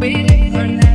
waiting for now.